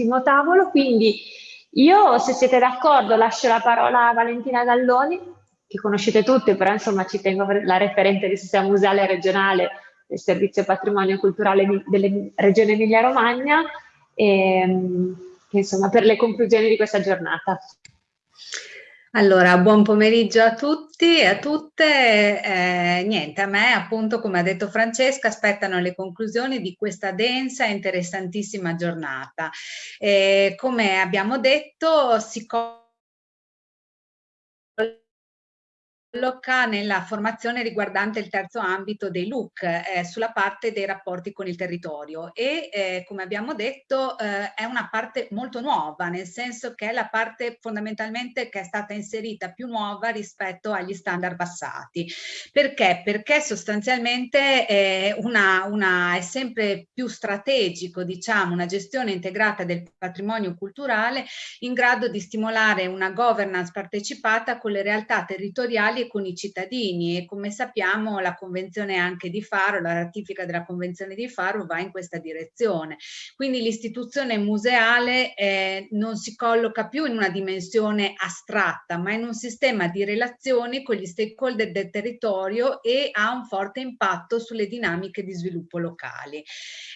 quest'ultimo tavolo, quindi io se siete d'accordo lascio la parola a Valentina Galloni, che conoscete tutte, però insomma ci tengo la referente del sistema museale regionale del Servizio Patrimonio Culturale della Regione Emilia-Romagna, ehm, insomma per le conclusioni di questa giornata. Allora, buon pomeriggio a tutti e a tutte. Eh, niente, a me appunto, come ha detto Francesca, aspettano le conclusioni di questa densa e interessantissima giornata. Eh, come abbiamo detto, si colloca nella formazione riguardante il terzo ambito dei LUC eh, sulla parte dei rapporti con il territorio e eh, come abbiamo detto eh, è una parte molto nuova nel senso che è la parte fondamentalmente che è stata inserita più nuova rispetto agli standard passati perché? Perché sostanzialmente è, una, una, è sempre più strategico diciamo una gestione integrata del patrimonio culturale in grado di stimolare una governance partecipata con le realtà territoriali e con i cittadini e come sappiamo la convenzione anche di Faro, la ratifica della convenzione di Faro va in questa direzione. Quindi l'istituzione museale eh, non si colloca più in una dimensione astratta ma in un sistema di relazioni con gli stakeholder del territorio e ha un forte impatto sulle dinamiche di sviluppo locali.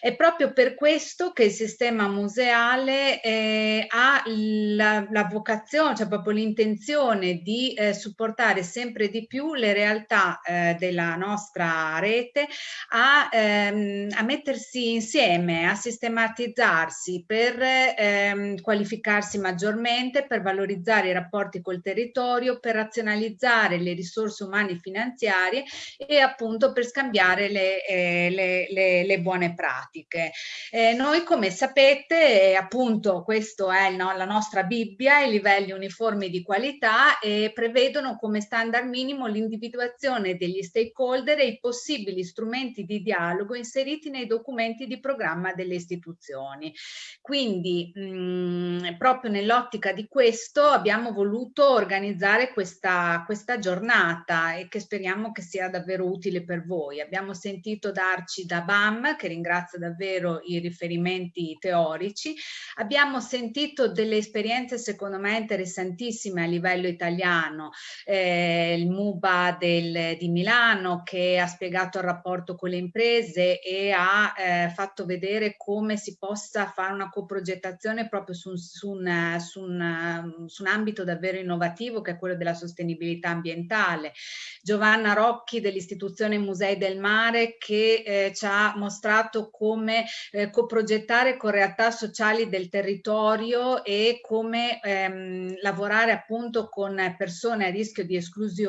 È proprio per questo che il sistema museale eh, ha la, la, vocazione, cioè proprio l'intenzione di eh, supportare sempre di più le realtà eh, della nostra rete a, ehm, a, mettersi insieme, a sistematizzarsi per ehm, qualificarsi maggiormente, per valorizzare i rapporti col territorio, per razionalizzare le risorse umane e finanziarie e appunto per scambiare le, eh, le, le, le buone pratiche. Eh, noi come sapete appunto questo è no, la nostra Bibbia, i livelli uniformi di qualità e prevedono come standard minimo l'individuazione degli stakeholder e i possibili strumenti di dialogo inseriti nei documenti di programma delle istituzioni. Quindi mh, mm, proprio nell'ottica di questo abbiamo voluto organizzare questa, questa giornata e che speriamo che sia davvero utile per voi. Abbiamo sentito darci da BAM, che ringrazio davvero i riferimenti teorici. Abbiamo sentito delle esperienze secondo me interessantissime a livello italiano, eh, il MUBA del, di Milano che ha spiegato il rapporto con le imprese e ha eh, fatto vedere come si possa fare una coprogettazione proprio su, su, un, su, un, su un ambito davvero innovativo che è quello della sostenibilità ambientale. Giovanna Rocchi dell'istituzione Musei del Mare che eh, ci ha mostrato come eh, coprogettare con realtà sociali del territorio e come ehm, lavorare appunto con persone a rischio di esclusione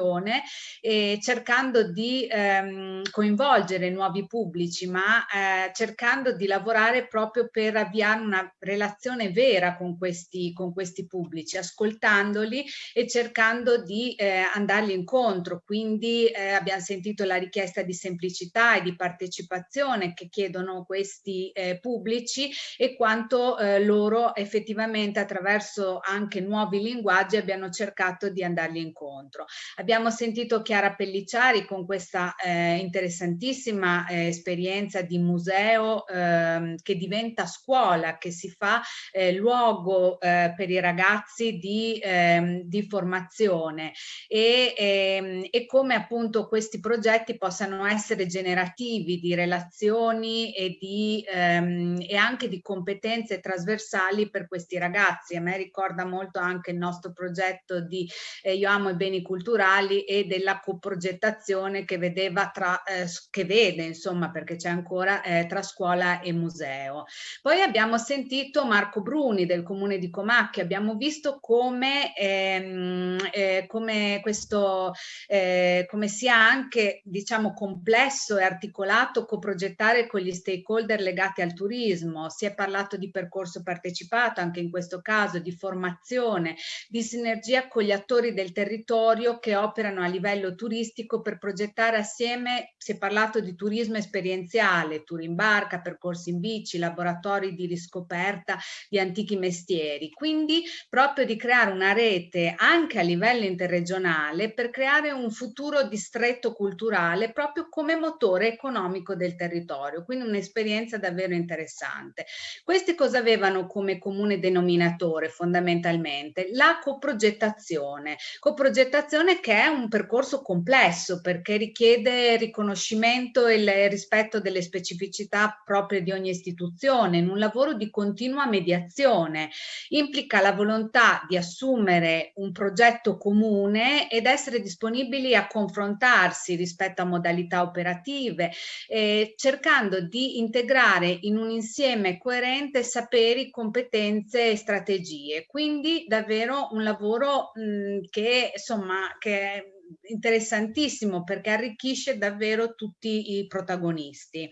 e cercando di ehm, coinvolgere nuovi pubblici ma eh, cercando di lavorare proprio per avviare una relazione vera con questi, con questi pubblici, ascoltandoli e cercando di eh, andargli incontro. Quindi eh, abbiamo sentito la richiesta di semplicità e di partecipazione che chiedono questi eh, pubblici e quanto eh, loro effettivamente attraverso anche nuovi linguaggi abbiano cercato di andargli incontro. Abbiamo sentito Chiara Pelliciari con questa eh, interessantissima eh, esperienza di museo ehm, che diventa scuola, che si fa eh, luogo eh, per i ragazzi di, ehm, di formazione e, ehm, e come appunto questi progetti possano essere generativi di relazioni e di, ehm, e anche di competenze trasversali per questi ragazzi. A me ricorda molto anche il nostro progetto di eh, Io amo i beni culturali e della coprogettazione che vedeva tra, eh, che vede insomma perché c'è ancora eh, tra scuola e museo. Poi abbiamo sentito Marco Bruni del comune di Comacchio, abbiamo visto come, ehm, eh, come questo eh, come sia anche diciamo complesso e articolato coprogettare con gli stakeholder legati al turismo, si è parlato di percorso partecipato anche in questo caso, di formazione, di sinergia con gli attori del territorio che operano a livello turistico per progettare assieme, si è parlato di turismo esperienziale, tour in barca, percorsi in bici, laboratori di riscoperta di antichi mestieri, quindi proprio di creare una rete anche a livello interregionale per creare un futuro distretto culturale proprio come motore economico del territorio, quindi un'esperienza davvero interessante. Questi cosa avevano come comune denominatore fondamentalmente? La coprogettazione, coprogettazione che è un percorso complesso perché richiede riconoscimento e il rispetto delle specificità proprie di ogni istituzione, in un lavoro di continua mediazione, implica la volontà di assumere un progetto comune ed essere disponibili a confrontarsi rispetto a modalità operative, eh, cercando di integrare in un insieme coerente saperi, competenze e strategie. Quindi davvero un lavoro mh, che insomma che è interessantissimo perché arricchisce davvero tutti i protagonisti.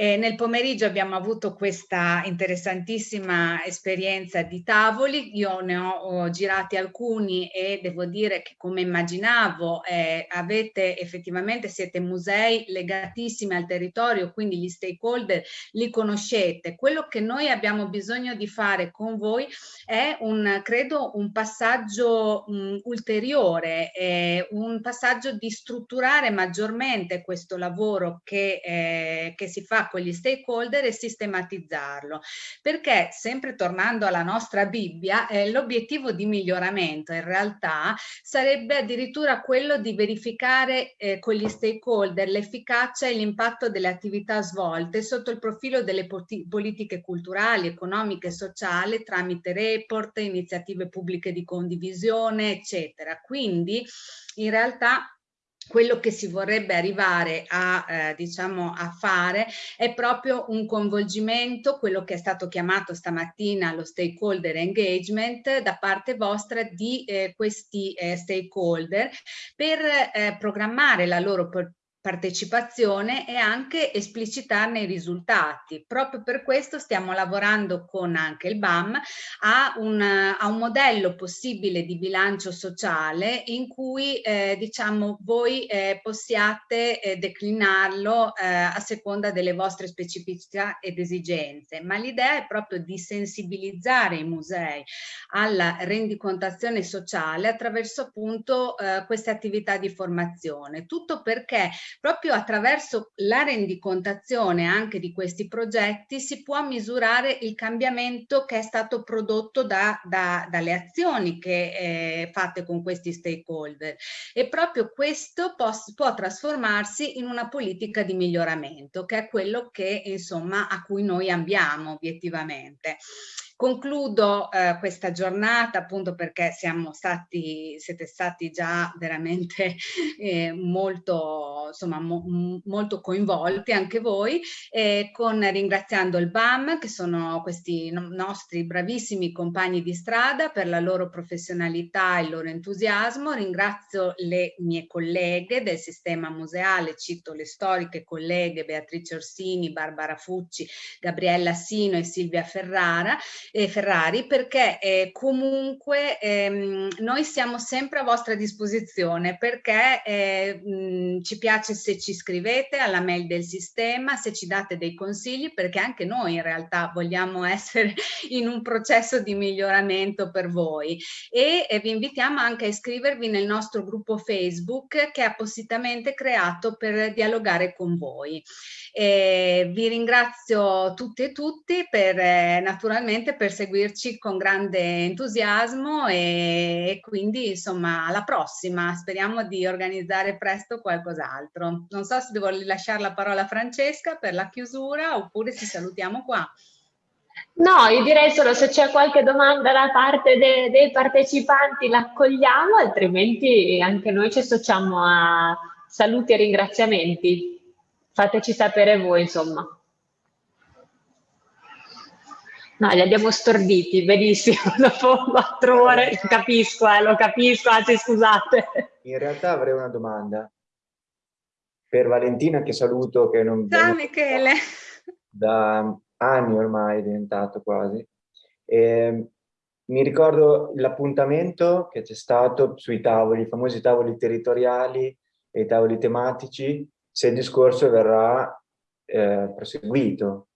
Eh, nel pomeriggio abbiamo avuto questa interessantissima esperienza di tavoli, io ne ho, ho girati alcuni e devo dire che come immaginavo eh, avete effettivamente, siete musei legatissimi al territorio, quindi gli stakeholder li conoscete. Quello che noi abbiamo bisogno di fare con voi è un, credo, un passaggio mh, ulteriore, eh, un passaggio di strutturare maggiormente questo lavoro che, eh, che si fa con gli stakeholder e sistematizzarlo. Perché, sempre tornando alla nostra Bibbia, eh, l'obiettivo di miglioramento in realtà sarebbe addirittura quello di verificare eh, con gli stakeholder l'efficacia e l'impatto delle attività svolte sotto il profilo delle politiche culturali, economiche e sociali tramite report, iniziative pubbliche di condivisione, eccetera. Quindi in realtà quello che si vorrebbe arrivare a, eh, diciamo, a fare è proprio un coinvolgimento, quello che è stato chiamato stamattina lo stakeholder engagement da parte vostra di eh, questi eh, stakeholder per eh, programmare la loro partecipazione e anche esplicitarne i risultati. Proprio per questo stiamo lavorando con anche il BAM a un, a un modello possibile di bilancio sociale in cui eh, diciamo voi eh, possiate eh, declinarlo eh, a seconda delle vostre specificità ed esigenze, ma l'idea è proprio di sensibilizzare i musei alla rendicontazione sociale attraverso appunto eh, queste attività di formazione. Tutto perché proprio attraverso la rendicontazione anche di questi progetti si può misurare il cambiamento che è stato prodotto da, da, dalle azioni che eh, fatte con questi stakeholder e proprio questo può, può trasformarsi in una politica di miglioramento che è quello che insomma a cui noi ambiamo obiettivamente. Concludo eh, questa giornata appunto perché siamo stati, siete stati già veramente eh, molto, insomma, mo, molto coinvolti anche voi, eh, con ringraziando il BAM che sono questi no nostri bravissimi compagni di strada per la loro professionalità e il loro entusiasmo. Ringrazio le mie colleghe del sistema museale, cito le storiche colleghe Beatrice Orsini, Barbara Fucci, Gabriella Sino e Silvia Ferrara eh, Ferrari perché eh, comunque ehm, noi siamo sempre a vostra disposizione perché eh, mh, ci piace se ci scrivete alla mail del sistema, se ci date dei consigli perché anche noi in realtà vogliamo essere in un processo di miglioramento per voi e eh, vi invitiamo anche a iscrivervi nel nostro gruppo Facebook che è appositamente creato per dialogare con voi. Vi ringrazio tutti e tutti per eh, naturalmente per seguirci con grande entusiasmo e, e quindi insomma alla prossima. Speriamo di organizzare presto qualcos'altro. Non so se devo lasciare la parola a Francesca per la chiusura oppure ci salutiamo qua. No, io direi solo se c'è qualche domanda da parte de dei partecipanti l'accogliamo, altrimenti anche noi ci associamo a saluti e ringraziamenti. Fateci sapere voi, insomma. No, li abbiamo storditi, benissimo, dopo quattro ore, lo capisco, eh, lo capisco, anzi scusate. In realtà avrei una domanda per Valentina che saluto, che non... Ciao Michele! Da anni ormai è diventato quasi. E, ehm, mi ricordo l'appuntamento che c'è stato sui tavoli, i famosi tavoli territoriali e i tavoli tematici, se il discorso verrà eh, proseguito.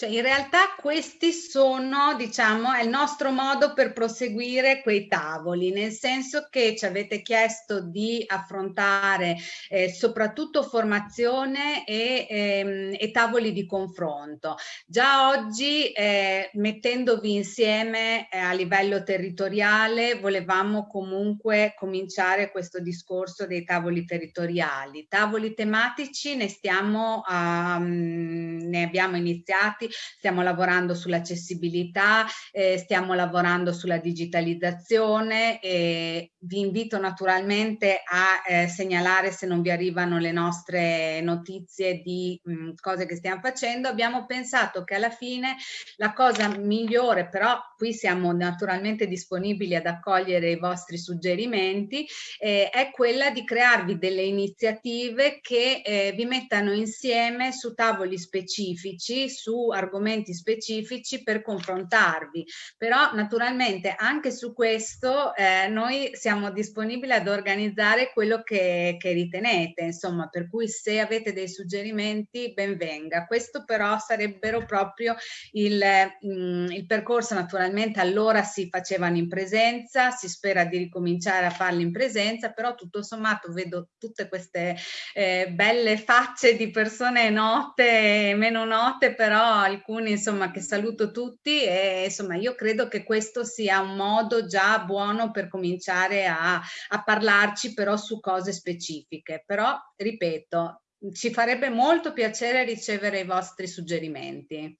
Cioè, in realtà questi sono, diciamo, è il nostro modo per proseguire quei tavoli, nel senso che ci avete chiesto di affrontare eh, soprattutto formazione e, ehm, e, tavoli di confronto. Già oggi, eh, mettendovi insieme eh, a livello territoriale, volevamo comunque cominciare questo discorso dei tavoli territoriali. Tavoli tematici ne stiamo, um, ne abbiamo iniziati stiamo lavorando sull'accessibilità, eh, stiamo lavorando sulla digitalizzazione e vi invito naturalmente a eh, segnalare se non vi arrivano le nostre notizie di mh, cose che stiamo facendo. Abbiamo pensato che alla fine la cosa migliore, però qui siamo naturalmente disponibili ad accogliere i vostri suggerimenti, eh, è quella di crearvi delle iniziative che eh, vi mettano insieme su tavoli specifici, su argomenti specifici per confrontarvi. Però naturalmente anche su questo eh, noi siamo disponibili ad organizzare quello che, che ritenete, insomma, per cui se avete dei suggerimenti ben venga. Questo però sarebbero proprio il, mh, mm, il percorso, naturalmente allora si facevano in presenza, si spera di ricominciare a farli in presenza, però tutto sommato vedo tutte queste eh, belle facce di persone note meno note, però alcuni insomma che saluto tutti e insomma io credo che questo sia un modo già buono per cominciare a, a parlarci però su cose specifiche. Però ripeto ci farebbe molto piacere ricevere i vostri suggerimenti.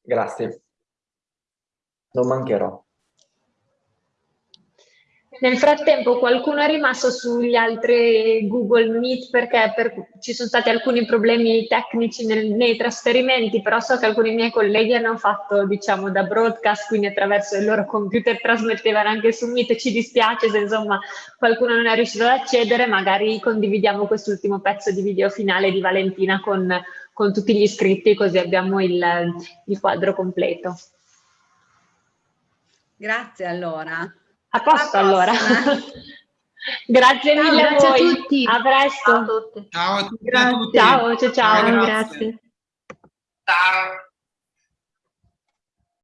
Grazie. Non mancherò nel frattempo qualcuno è rimasto sugli altri Google Meet perché per, ci sono stati alcuni problemi tecnici nel, nei trasferimenti, però so che alcuni miei colleghi hanno fatto diciamo da broadcast, quindi attraverso il loro computer trasmettevano anche su Meet. Ci dispiace se insomma qualcuno non è riuscito ad accedere, magari condividiamo quest'ultimo pezzo di video finale di Valentina con, con tutti gli iscritti così abbiamo il, il quadro completo. Grazie allora. A posto allora. grazie ciao, mille grazie a, a tutti. A presto. Ciao a tutti. Ciao a tutti. Ciao, ciao, ciao. ciao grazie. Ciao.